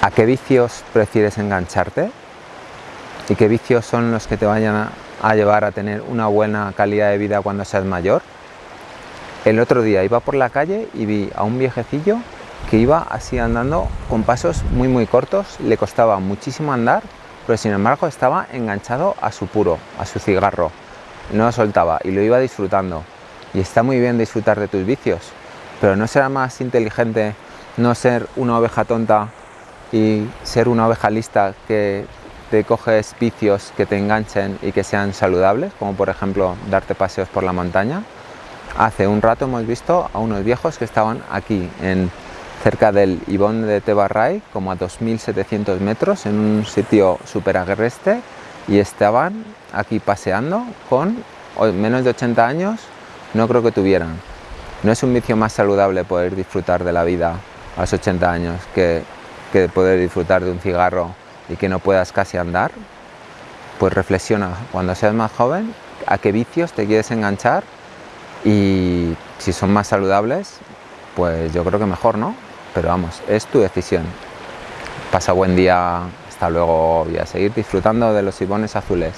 ¿A qué vicios prefieres engancharte? ¿Y qué vicios son los que te vayan a, llevar a tener una buena calidad de vida cuando seas mayor? El otro día iba por la calle y vi a un viejecillo que iba así andando con pasos muy muy cortos, le costaba muchísimo andar, pero sin embargo estaba enganchado a su puro, a su cigarro. No lo soltaba y lo iba disfrutando. Y está muy bien disfrutar de tus vicios, pero ¿no será más inteligente no ser una oveja tonta y ser una oveja lista que te coges vicios que te enganchen y que sean saludables, como por ejemplo darte paseos por la montaña. Hace un rato hemos visto a unos viejos que estaban aquí, en, cerca del Ibón de Tebarray, como a 2.700 metros, en un sitio súper agreste, y estaban aquí paseando con menos de 80 años, no creo que tuvieran. No es un vicio más saludable poder disfrutar de la vida a los 80 años que que poder disfrutar de un cigarro y que no puedas casi andar, pues reflexiona cuando seas más joven a qué vicios te quieres enganchar y si son más saludables, pues yo creo que mejor, ¿no? Pero vamos, es tu decisión. Pasa buen día, hasta luego y a seguir disfrutando de los ibones azules.